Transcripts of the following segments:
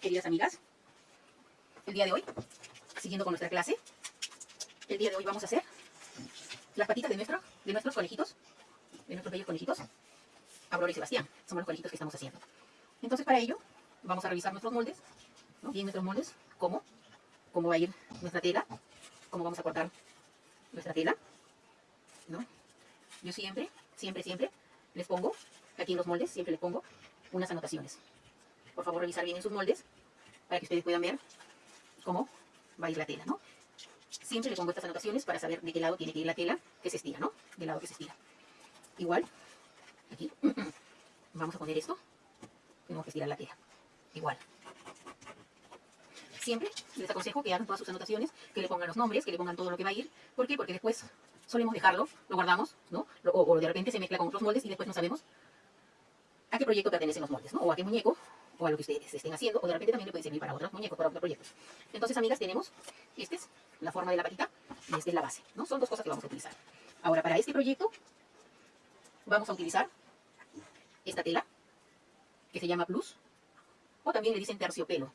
queridas amigas, el día de hoy, siguiendo con nuestra clase, el día de hoy vamos a hacer las patitas de, nuestro, de nuestros conejitos, de nuestros bellos conejitos, Aurora y Sebastián, son los conejitos que estamos haciendo. Entonces para ello, vamos a revisar nuestros moldes, ¿no? bien nuestros moldes, cómo, cómo va a ir nuestra tela, cómo vamos a cortar nuestra tela, ¿no? Yo siempre, siempre, siempre les pongo, aquí en los moldes, siempre les pongo unas anotaciones. Por favor, revisar bien en sus moldes para que ustedes puedan ver cómo va a ir la tela, ¿no? Siempre le pongo estas anotaciones para saber de qué lado tiene que ir la tela que se estira, ¿no? Del lado que se estira. Igual, aquí, vamos a poner esto, tenemos que estirar la tela. Igual. Siempre les aconsejo que hagan todas sus anotaciones, que le pongan los nombres, que le pongan todo lo que va a ir. ¿Por qué? Porque después solemos dejarlo, lo guardamos, ¿no? O, o de repente se mezcla con otros moldes y después no sabemos a qué proyecto pertenecen los moldes, ¿no? O a qué muñeco, o a lo que ustedes estén haciendo, o de repente también le puede servir para otros muñecos, para otros proyectos. Entonces, amigas, tenemos, esta es la forma de la patita y esta es la base, ¿no? Son dos cosas que vamos a utilizar. Ahora, para este proyecto, vamos a utilizar esta tela, que se llama Plus, o también le dicen terciopelo.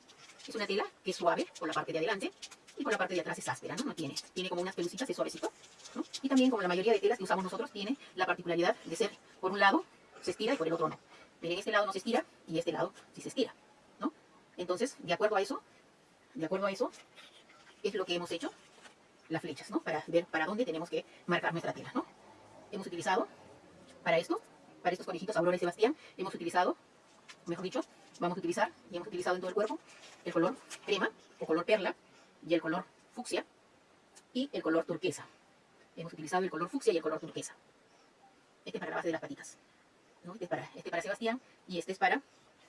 Es una tela que es suave por la parte de adelante y por la parte de atrás es áspera, ¿no? No tiene, tiene como unas pelucitas, es suavecito, ¿no? Y también, como la mayoría de telas que usamos nosotros, tiene la particularidad de ser, por un lado, se estira y por el otro no. Miren, este lado no se estira y este lado sí se estira, ¿no? Entonces, de acuerdo a eso, de acuerdo a eso, es lo que hemos hecho, las flechas, ¿no? Para ver para dónde tenemos que marcar nuestra tela, ¿no? Hemos utilizado, para esto, para estos conejitos Aurora y Sebastián, hemos utilizado, mejor dicho, vamos a utilizar, y hemos utilizado en todo el cuerpo, el color crema, o color perla, y el color fucsia, y el color turquesa. Hemos utilizado el color fucsia y el color turquesa. Este es para la base de las patitas. Este, es para, este para Sebastián y este es para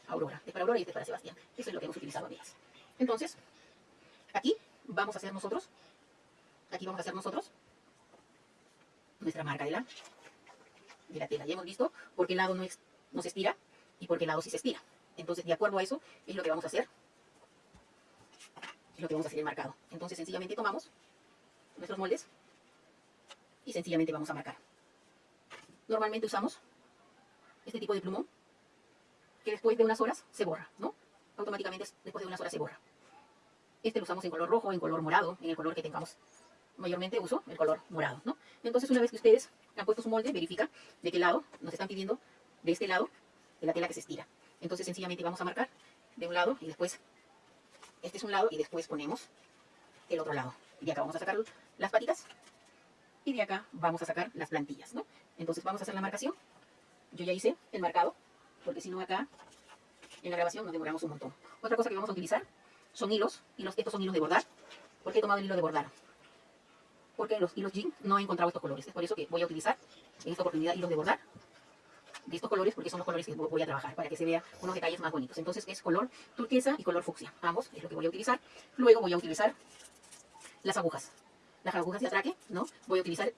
Aurora. Este es para Aurora y este es para Sebastián. Eso es lo que hemos utilizado, amigas. Entonces, aquí vamos a hacer nosotros, aquí vamos a hacer nosotros nuestra marca de la, de la tela. Ya hemos visto por qué lado no, no se estira y por qué lado sí se estira. Entonces, de acuerdo a eso, es lo que vamos a hacer. Es lo que vamos a hacer el marcado. Entonces, sencillamente tomamos nuestros moldes y sencillamente vamos a marcar. Normalmente usamos este tipo de plumón, que después de unas horas se borra, ¿no? Automáticamente después de unas horas se borra. Este lo usamos en color rojo, en color morado, en el color que tengamos. Mayormente uso el color morado, ¿no? Entonces una vez que ustedes han puesto su molde, verifica de qué lado nos están pidiendo, de este lado, de la tela que se estira. Entonces sencillamente vamos a marcar de un lado y después, este es un lado y después ponemos el otro lado. Y de acá vamos a sacar las patitas y de acá vamos a sacar las plantillas, ¿no? Entonces vamos a hacer la marcación yo ya hice el marcado, porque si no acá, en la grabación nos demoramos un montón. Otra cosa que vamos a utilizar son hilos, hilos estos son hilos de bordar. ¿Por qué he tomado el hilo de bordar? Porque en los hilos jean no he encontrado estos colores. Es por eso que voy a utilizar en esta oportunidad hilos de bordar de estos colores, porque son los colores que voy a trabajar, para que se vea unos detalles más bonitos. Entonces es color turquesa y color fucsia. Ambos es lo que voy a utilizar. Luego voy a utilizar las agujas. Las agujas de atraque, ¿no? Voy a utilizar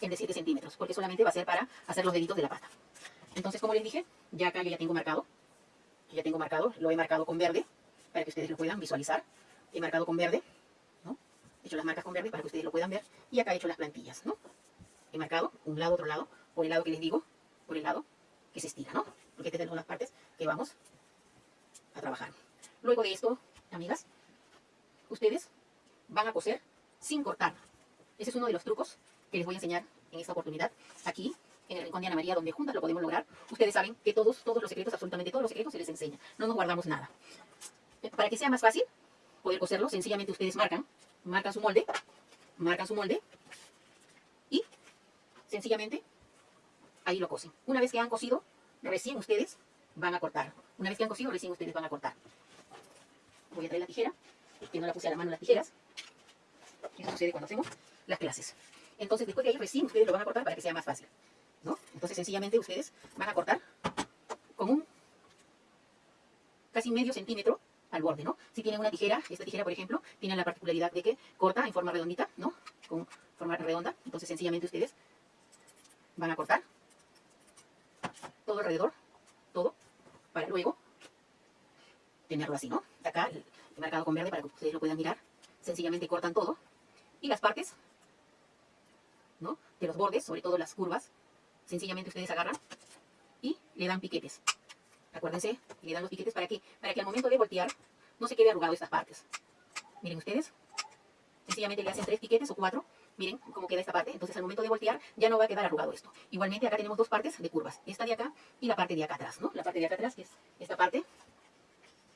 el de 7 centímetros, porque solamente va a ser para hacer los deditos de la pata. Entonces, como les dije, ya acá yo ya tengo marcado, ya tengo marcado, lo he marcado con verde, para que ustedes lo puedan visualizar. He marcado con verde, ¿no? He hecho las marcas con verde para que ustedes lo puedan ver. Y acá he hecho las plantillas, ¿no? He marcado un lado, otro lado, por el lado que les digo, por el lado que se estira, ¿no? Porque estas son las partes que vamos a trabajar. Luego de esto, amigas, ustedes van a coser sin cortar. Ese es uno de los trucos que les voy a enseñar en esta oportunidad, aquí, en el Rincón de Ana María, donde juntas lo podemos lograr. Ustedes saben que todos, todos los secretos, absolutamente todos los secretos se les enseña. No nos guardamos nada. Para que sea más fácil poder coserlo, sencillamente ustedes marcan, marcan su molde, marcan su molde y sencillamente ahí lo cosen. Una vez que han cosido, recién ustedes van a cortar. Una vez que han cosido, recién ustedes van a cortar. Voy a traer la tijera, que no la puse a la mano las tijeras. Eso sucede cuando hacemos las clases. Entonces, después de ahí recién ustedes lo van a cortar para que sea más fácil. ¿no? Entonces, sencillamente ustedes van a cortar con un casi medio centímetro al borde, ¿no? Si tienen una tijera, esta tijera, por ejemplo, tiene la particularidad de que corta en forma redondita, ¿no? Con forma redonda. Entonces, sencillamente ustedes van a cortar todo alrededor, todo, para luego tenerlo así, ¿no? Acá, he marcado con verde para que ustedes lo puedan mirar. Sencillamente cortan todo. Y las partes de los bordes, sobre todo las curvas, sencillamente ustedes agarran y le dan piquetes. Acuérdense, le dan los piquetes para que, para que al momento de voltear no se quede arrugado estas partes. Miren ustedes, sencillamente le hacen tres piquetes o cuatro, miren cómo queda esta parte, entonces al momento de voltear ya no va a quedar arrugado esto. Igualmente acá tenemos dos partes de curvas, esta de acá y la parte de acá atrás, ¿no? La parte de acá atrás es esta parte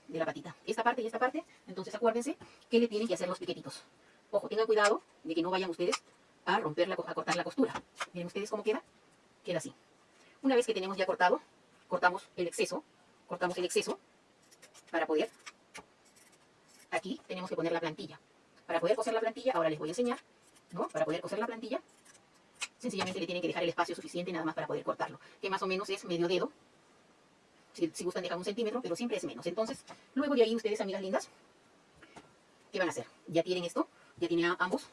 de la patita, esta parte y esta parte, entonces acuérdense que le tienen que hacer los piquetitos. Ojo, tengan cuidado de que no vayan ustedes a romper la, a cortar la costura. Miren ustedes cómo queda, queda así. Una vez que tenemos ya cortado, cortamos el exceso, cortamos el exceso para poder, aquí tenemos que poner la plantilla. Para poder coser la plantilla, ahora les voy a enseñar, ¿no? Para poder coser la plantilla, sencillamente le tienen que dejar el espacio suficiente nada más para poder cortarlo, que más o menos es medio dedo. Si, si gustan dejar un centímetro, pero siempre es menos. Entonces, luego de ahí ustedes, amigas lindas, ¿qué van a hacer? Ya tienen esto, ya tienen ambos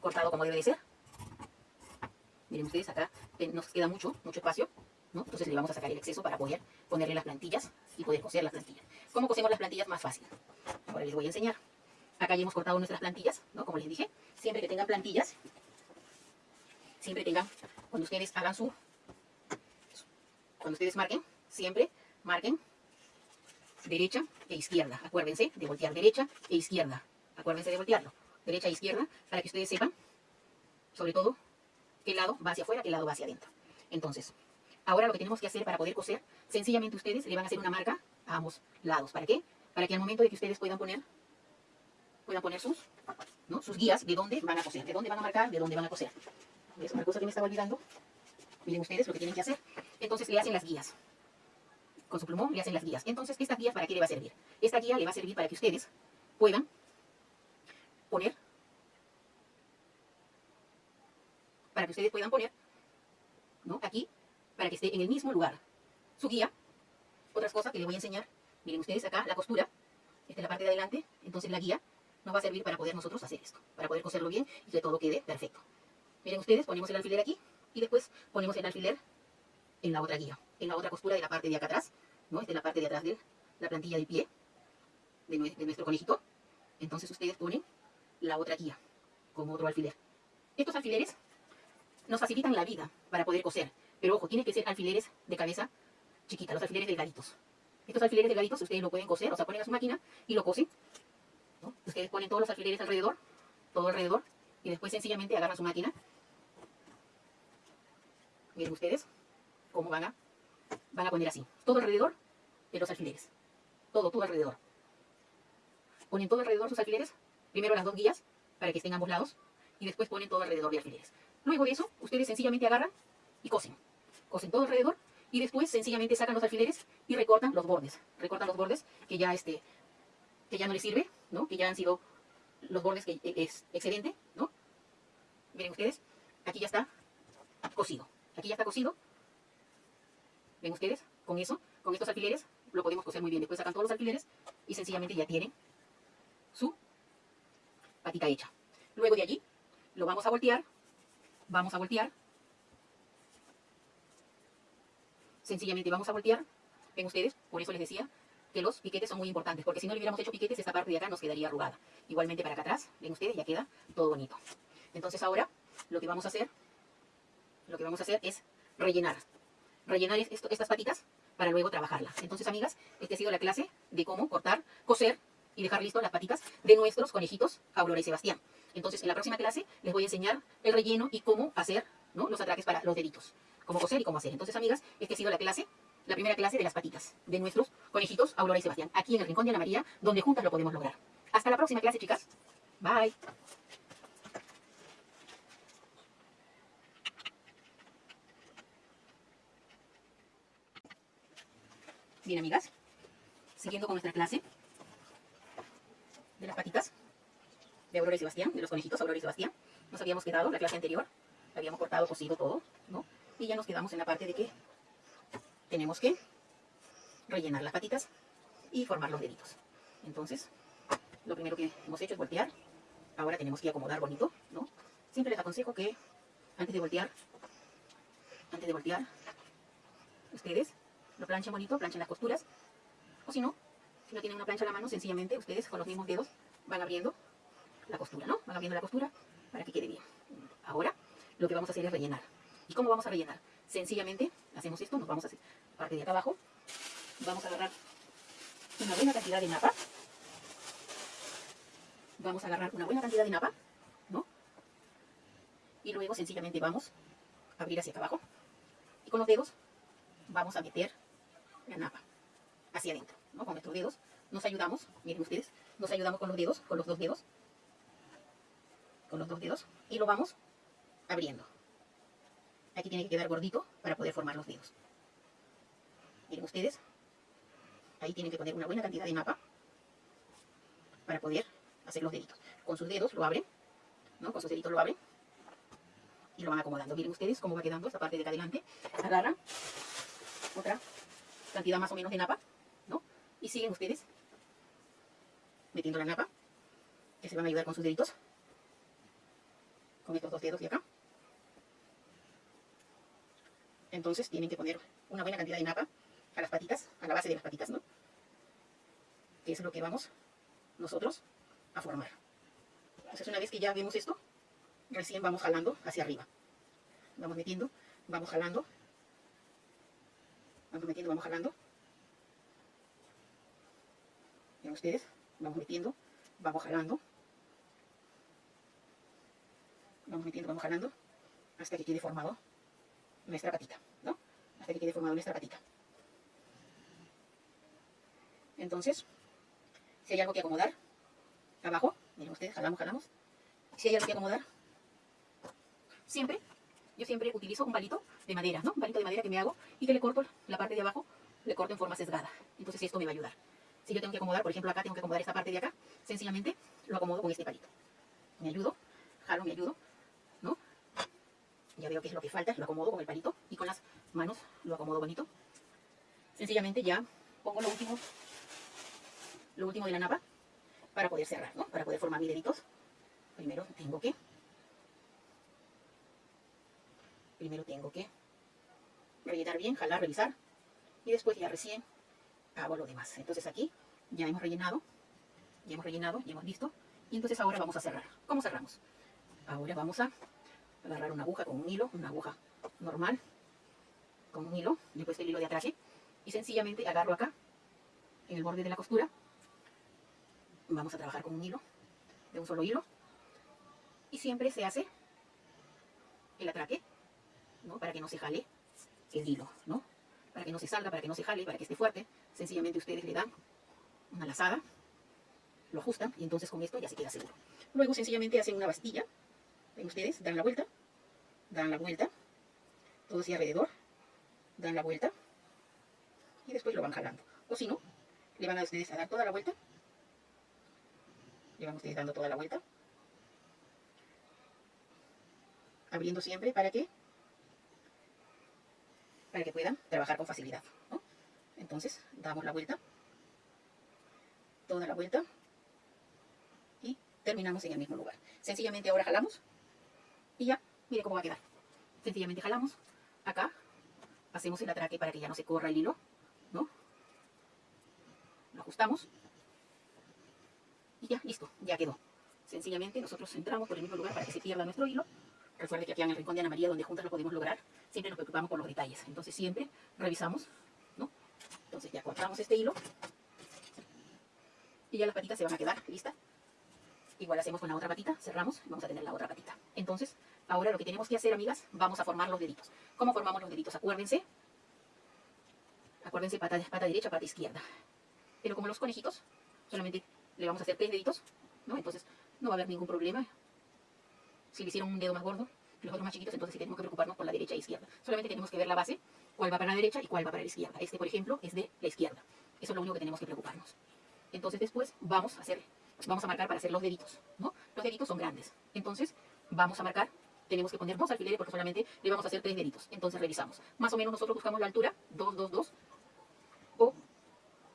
cortado como debe de ser. Miren ustedes, acá nos queda mucho, mucho espacio. Entonces le vamos a sacar el exceso para poder ponerle las plantillas y poder coser las plantillas. ¿Cómo cosemos las plantillas? Más fácil. Ahora les voy a enseñar. Acá ya hemos cortado nuestras plantillas, ¿no? Como les dije, siempre que tengan plantillas, siempre tengan, cuando ustedes hagan su, cuando ustedes marquen, siempre marquen derecha e izquierda. Acuérdense de voltear derecha e izquierda. Acuérdense de voltearlo. Derecha e izquierda, para que ustedes sepan, sobre todo, qué lado va hacia afuera, qué lado va hacia adentro. Entonces, Ahora lo que tenemos que hacer para poder coser, sencillamente ustedes le van a hacer una marca a ambos lados. ¿Para qué? Para que al momento de que ustedes puedan poner, puedan poner sus, ¿no? sus guías de dónde van a coser, de dónde van a marcar, de dónde van a coser. Es una cosa que me estaba olvidando. Miren ustedes lo que tienen que hacer. Entonces le hacen las guías. Con su plumón le hacen las guías. Entonces, ¿esta guía para qué le va a servir? Esta guía le va a servir para que ustedes puedan poner, para que ustedes puedan poner, ¿no? Aquí para que esté en el mismo lugar. Su guía, otras cosas que les voy a enseñar, miren ustedes acá la costura, esta es la parte de adelante, entonces la guía nos va a servir para poder nosotros hacer esto, para poder coserlo bien y que todo quede perfecto. Miren ustedes, ponemos el alfiler aquí y después ponemos el alfiler en la otra guía, en la otra costura de la parte de acá atrás, ¿no? Esta es la parte de atrás de la plantilla del pie de, de nuestro conejito. Entonces ustedes ponen la otra guía como otro alfiler. Estos alfileres nos facilitan la vida para poder coser. Pero ojo, tiene que ser alfileres de cabeza chiquita, los alfileres delgaditos. Estos alfileres delgaditos ustedes lo pueden coser, o sea, ponen a su máquina y lo cosen. Ustedes ponen todos los alfileres alrededor, todo alrededor, y después sencillamente agarran su máquina. Miren ustedes cómo van a, van a poner así, todo alrededor de los alfileres. Todo, todo alrededor. Ponen todo alrededor sus alfileres, primero las dos guías, para que estén ambos lados, y después ponen todo alrededor de alfileres. Luego de eso, ustedes sencillamente agarran y cosen cosen todo alrededor y después sencillamente sacan los alfileres y recortan los bordes. Recortan los bordes que ya, este, que ya no les sirve, ¿no? que ya han sido los bordes que e, es excedente. ¿no? Miren ustedes, aquí ya está cosido. Aquí ya está cosido. ¿Ven ustedes? Con eso, con estos alfileres, lo podemos coser muy bien. Después sacan todos los alfileres y sencillamente ya tienen su patita hecha. Luego de allí, lo vamos a voltear. Vamos a voltear sencillamente vamos a voltear. Ven ustedes, por eso les decía que los piquetes son muy importantes, porque si no le hubiéramos hecho piquetes, esta parte de acá nos quedaría arrugada. Igualmente para acá atrás, ven ustedes, ya queda todo bonito. Entonces ahora, lo que vamos a hacer, lo que vamos a hacer es rellenar. Rellenar estas patitas para luego trabajarlas. Entonces, amigas, esta ha sido la clase de cómo cortar, coser y dejar listo las patitas de nuestros conejitos Aurora y Sebastián. Entonces, en la próxima clase les voy a enseñar el relleno y cómo hacer ¿no? los atraques para los deditos cómo coser y cómo hacer. Entonces, amigas, esta ha sido la clase, la primera clase de las patitas de nuestros conejitos Aurora y Sebastián, aquí en el Rincón de Ana María, donde juntas lo podemos lograr. Hasta la próxima clase, chicas. Bye. Bien, amigas, siguiendo con nuestra clase de las patitas de Aurora y Sebastián, de los conejitos Aurora y Sebastián. Nos habíamos quedado la clase anterior, habíamos cortado, cosido todo, ¿no? Y ya nos quedamos en la parte de que tenemos que rellenar las patitas y formar los deditos. Entonces, lo primero que hemos hecho es voltear. Ahora tenemos que acomodar bonito, ¿no? Siempre les aconsejo que antes de voltear, antes de voltear, ustedes lo planchan bonito, planchan las costuras. O si no, si no tienen una plancha a la mano, sencillamente ustedes con los mismos dedos van abriendo la costura, ¿no? Van abriendo la costura para que quede bien. Ahora, lo que vamos a hacer es rellenar. ¿Y cómo vamos a rellenar? Sencillamente hacemos esto, nos vamos a hacer parte de acá abajo, vamos a agarrar una buena cantidad de napa. Vamos a agarrar una buena cantidad de napa, ¿no? Y luego sencillamente vamos a abrir hacia acá abajo. Y con los dedos vamos a meter la napa hacia adentro, ¿no? Con nuestros dedos nos ayudamos, miren ustedes, nos ayudamos con los dedos, con los dos dedos, con los dos dedos, y lo vamos abriendo. Aquí tiene que quedar gordito para poder formar los dedos. Miren ustedes, ahí tienen que poner una buena cantidad de napa para poder hacer los deditos. Con sus dedos lo abren, ¿no? Con sus deditos lo abren y lo van acomodando. Miren ustedes cómo va quedando esta parte de acá adelante. Agarran otra cantidad más o menos de napa. Y siguen ustedes metiendo la napa, que se van a ayudar con sus deditos, con estos dos dedos de acá. Entonces tienen que poner una buena cantidad de napa a las patitas, a la base de las patitas, ¿no? Que es lo que vamos nosotros a formar. Entonces una vez que ya vemos esto, recién vamos jalando hacia arriba. Vamos metiendo, vamos jalando, vamos metiendo, vamos jalando. Ven ustedes, vamos metiendo, vamos jalando. Vamos metiendo, vamos jalando, hasta que quede formado nuestra patita, ¿no? Hasta que quede formado nuestra patita. Entonces, si hay algo que acomodar, abajo, miren ustedes, jalamos, jalamos. Si hay algo que acomodar, siempre, yo siempre utilizo un palito de madera, ¿no? Un palito de madera que me hago y que le corto la parte de abajo, le corto en forma sesgada. Entonces esto me va a ayudar. Si yo tengo que acomodar, por ejemplo acá tengo que acomodar esta parte de acá, sencillamente lo acomodo con este palito. Me ayudo, jalo, me ayudo, ¿no? Ya veo qué es lo que falta, lo acomodo con el palito y con las manos lo acomodo bonito. Sencillamente ya pongo lo último, lo último de la napa para poder cerrar, ¿no? Para poder formar mis deditos. Primero tengo que primero tengo que rellenar bien, jalar, revisar y después ya recién hago lo demás. Entonces aquí ya hemos rellenado, ya hemos rellenado, ya hemos visto y entonces ahora vamos a cerrar. ¿Cómo cerramos? Ahora vamos a agarrar una aguja con un hilo, una aguja normal, con un hilo, le he puesto el hilo de atrás y sencillamente agarro acá, en el borde de la costura, vamos a trabajar con un hilo, de un solo hilo, y siempre se hace el atraque, ¿no? Para que no se jale el hilo, ¿no? Para que no se salga, para que no se jale, para que esté fuerte, sencillamente ustedes le dan una lazada, lo ajustan, y entonces con esto ya se queda seguro. Luego sencillamente hacen una bastilla, ven ustedes, dan la vuelta, dan la vuelta, todo así alrededor, dan la vuelta, y después lo van jalando. O si no, le van a ustedes a dar toda la vuelta, le van ustedes dando toda la vuelta, abriendo siempre para que para que puedan trabajar con facilidad. Entonces, damos la vuelta, toda la vuelta, y terminamos en el mismo lugar. Sencillamente ahora jalamos, y ya, mire cómo va a quedar. Sencillamente jalamos, acá, hacemos el atraque para que ya no se corra el hilo, ¿no? Lo ajustamos, y ya, listo, ya quedó. Sencillamente nosotros entramos por el mismo lugar para que se pierda nuestro hilo. Recuerde que aquí en el rincón de Ana María, donde juntas lo podemos lograr, siempre nos preocupamos por los detalles. Entonces siempre revisamos, ¿no? Entonces ya cortamos este hilo. Y ya las patitas se van a quedar listas. Igual hacemos con la otra patita, cerramos, vamos a tener la otra patita. Entonces, ahora lo que tenemos que hacer, amigas, vamos a formar los deditos. ¿Cómo formamos los deditos? Acuérdense. Acuérdense, pata, pata derecha, pata izquierda. Pero como los conejitos, solamente le vamos a hacer tres deditos, ¿no? Entonces no va a haber ningún problema. Si le hicieron un dedo más gordo, los otros más chiquitos, entonces sí tenemos que preocuparnos por la derecha e izquierda. Solamente tenemos que ver la base, cuál va para la derecha y cuál va para la izquierda. Este, por ejemplo, es de la izquierda. Eso es lo único que tenemos que preocuparnos. Entonces después vamos a hacer, vamos a marcar para hacer los deditos, ¿no? Los deditos son grandes. Entonces vamos a marcar, tenemos que poner dos alfileres porque solamente le vamos a hacer tres deditos. Entonces revisamos. Más o menos nosotros buscamos la altura, 2, 2, 2. O,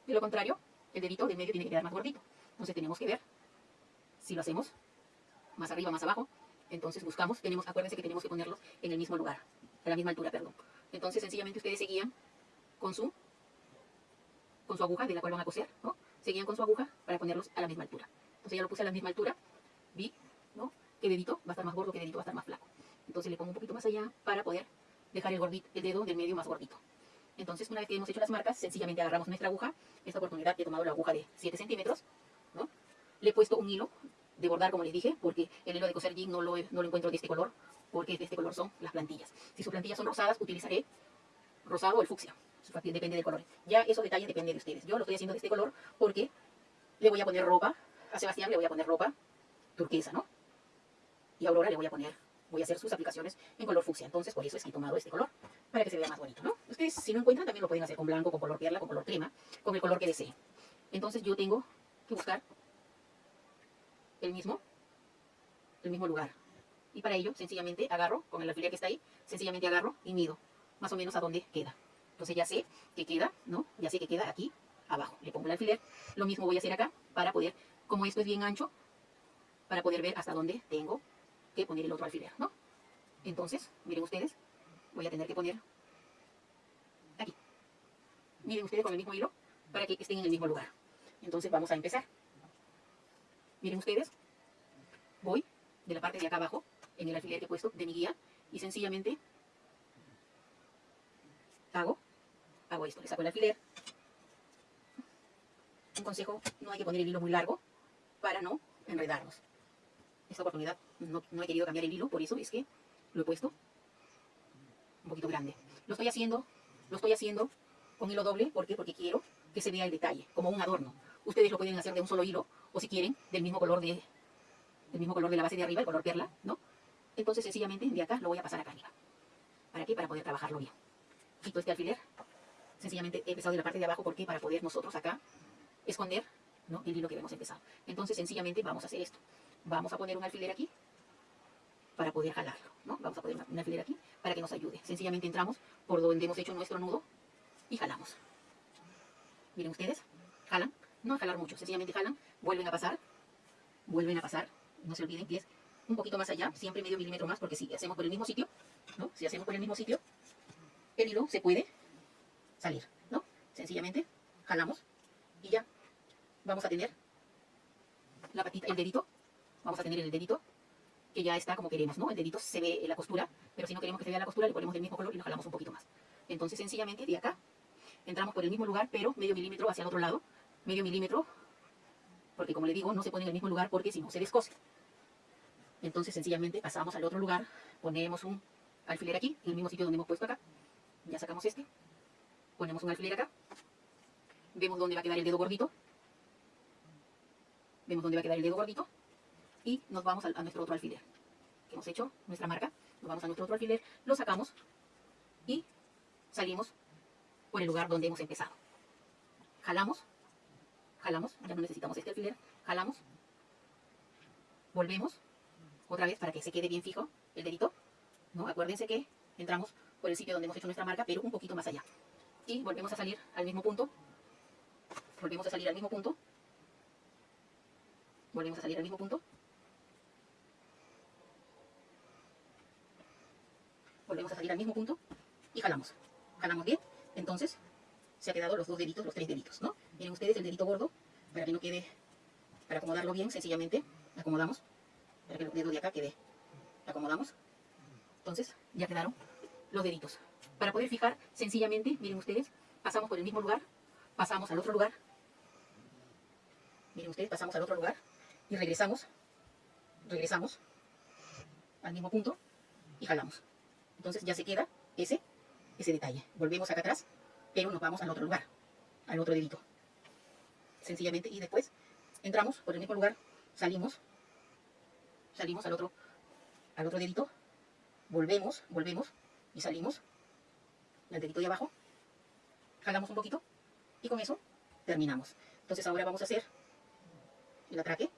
de lo contrario, el dedito de medio tiene que quedar más gordito. Entonces tenemos que ver si lo hacemos más arriba, más abajo. Entonces buscamos, tenemos, acuérdense que tenemos que ponerlos en el mismo lugar, a la misma altura, perdón. Entonces sencillamente ustedes seguían con su, con su aguja de la cual van a coser, ¿no? Seguían con su aguja para ponerlos a la misma altura. Entonces ya lo puse a la misma altura, vi, ¿no? Que dedito va a estar más gordo, que dedito va a estar más flaco. Entonces le pongo un poquito más allá para poder dejar el, gordito, el dedo del medio más gordito. Entonces, una vez que hemos hecho las marcas, sencillamente agarramos nuestra aguja. Esta oportunidad he tomado la aguja de 7 centímetros, ¿no? Le he puesto un hilo de bordar, como les dije, porque el hilo de coser jean no lo, no lo encuentro de este color, porque de este color son las plantillas. Si sus plantillas son rosadas, utilizaré rosado o el fucsia. Depende del color. Ya esos detalles dependen de ustedes. Yo lo estoy haciendo de este color porque le voy a poner ropa. A Sebastián le voy a poner ropa turquesa, ¿no? Y a Aurora le voy a poner, voy a hacer sus aplicaciones en color fucsia. Entonces, por eso es que he tomado este color, para que se vea más bonito, ¿no? Ustedes, si no encuentran, también lo pueden hacer con blanco, con color perla, con color crema, con el color que deseen. Entonces, yo tengo que buscar el mismo, el mismo lugar. Y para ello, sencillamente agarro, con el alfiler que está ahí, sencillamente agarro y mido más o menos a dónde queda. Entonces ya sé que queda, ¿no? Ya sé que queda aquí abajo. Le pongo el alfiler. Lo mismo voy a hacer acá para poder, como esto es bien ancho, para poder ver hasta dónde tengo que poner el otro alfiler, ¿no? Entonces, miren ustedes, voy a tener que poner aquí. Miren ustedes con el mismo hilo para que estén en el mismo lugar. Entonces vamos a empezar. Miren ustedes, voy de la parte de acá abajo, en el alfiler que he puesto de mi guía, y sencillamente hago, hago esto, le saco el alfiler. Un consejo, no hay que poner el hilo muy largo para no enredarnos. Esta oportunidad no, no he querido cambiar el hilo, por eso es que lo he puesto un poquito grande. Lo estoy haciendo, lo estoy haciendo con hilo doble, ¿por qué? Porque quiero que se vea el detalle, como un adorno. Ustedes lo pueden hacer de un solo hilo, o si quieren, del mismo color de, del mismo color de la base de arriba, el color perla, ¿no? Entonces, sencillamente, de acá lo voy a pasar acá arriba. ¿Para qué? Para poder trabajarlo bien. Quito este alfiler. Sencillamente he empezado de la parte de abajo, ¿por qué? Para poder nosotros acá esconder ¿no? el hilo que hemos empezado. Entonces, sencillamente, vamos a hacer esto. Vamos a poner un alfiler aquí para poder jalarlo, ¿no? Vamos a poner un alfiler aquí para que nos ayude. Sencillamente entramos por donde hemos hecho nuestro nudo y jalamos. Miren ustedes, jalan, no jalar mucho, sencillamente jalan, vuelven a pasar, vuelven a pasar, no se olviden que es un poquito más allá, siempre medio milímetro más, porque si hacemos por el mismo sitio, ¿no? Si hacemos por el mismo sitio, el hilo se puede salir, ¿no? Sencillamente jalamos y ya vamos a tener la patita, el dedito, vamos a tener el dedito que ya está como queremos, ¿no? El dedito se ve en la costura, pero si no queremos que se vea la costura, le ponemos del mismo color y lo jalamos un poquito más. Entonces, sencillamente, de acá, entramos por el mismo lugar, pero medio milímetro hacia el otro lado, medio milímetro, porque como le digo, no se pone en el mismo lugar porque si no se descose. Entonces, sencillamente, pasamos al otro lugar, ponemos un alfiler aquí, en el mismo sitio donde hemos puesto acá, ya sacamos este, ponemos un alfiler acá, vemos dónde va a quedar el dedo gordito, vemos dónde va a quedar el dedo gordito, y nos vamos a, a nuestro otro alfiler, que hemos hecho nuestra marca, nos vamos a nuestro otro alfiler, lo sacamos, y salimos por el lugar donde hemos empezado. Jalamos, jalamos, ya no necesitamos este alfiler, jalamos, volvemos, otra vez para que se quede bien fijo el dedito, ¿no? Acuérdense que entramos por el sitio donde hemos hecho nuestra marca, pero un poquito más allá. Y volvemos a salir al mismo punto, volvemos a salir al mismo punto, volvemos a salir al mismo punto, volvemos a salir al mismo punto y jalamos. Jalamos bien, entonces se ha quedado los dos deditos, los tres deditos, ¿no? Miren ustedes el dedito gordo, para que no quede, para acomodarlo bien, sencillamente acomodamos, para que el dedo de acá quede, acomodamos. Entonces ya quedaron los deditos. Para poder fijar, sencillamente, miren ustedes, pasamos por el mismo lugar, pasamos al otro lugar, miren ustedes, pasamos al otro lugar y regresamos, regresamos al mismo punto y jalamos. Entonces ya se queda ese, ese detalle. Volvemos acá atrás, pero nos vamos al otro lugar, al otro dedito. Sencillamente, y después entramos por el mismo lugar, salimos, salimos al otro, al otro dedito, volvemos, volvemos y salimos al dedito de abajo, jalamos un poquito y con eso terminamos. Entonces ahora vamos a hacer el atraque,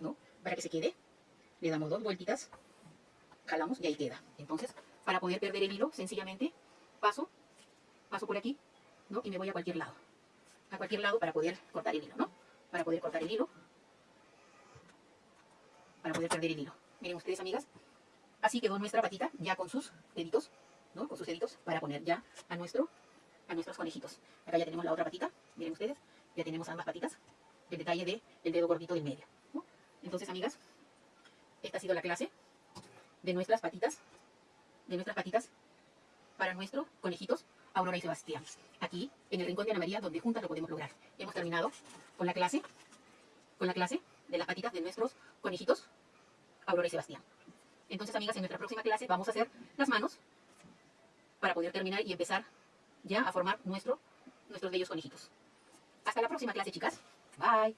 ¿no? Para que se quede, le damos dos vueltitas, jalamos y ahí queda. Entonces, para poder perder el hilo, sencillamente paso, paso por aquí, ¿no? Y me voy a cualquier lado. A cualquier lado para poder cortar el hilo, ¿no? Para poder cortar el hilo. Para poder perder el hilo. Miren ustedes, amigas. Así quedó nuestra patita ya con sus deditos, ¿no? Con sus deditos para poner ya a nuestro, a nuestros conejitos. Acá ya tenemos la otra patita, miren ustedes. Ya tenemos ambas patitas. El detalle del el dedo gordito del medio. Entonces, amigas, esta ha sido la clase de nuestras patitas, de nuestras patitas para nuestros conejitos Aurora y Sebastián. Aquí, en el Rincón de Ana María, donde juntas lo podemos lograr. Hemos terminado con la clase, con la clase de las patitas de nuestros conejitos, Aurora y Sebastián. Entonces, amigas, en nuestra próxima clase vamos a hacer las manos para poder terminar y empezar ya a formar nuestro, nuestros bellos conejitos. Hasta la próxima clase, chicas. Bye.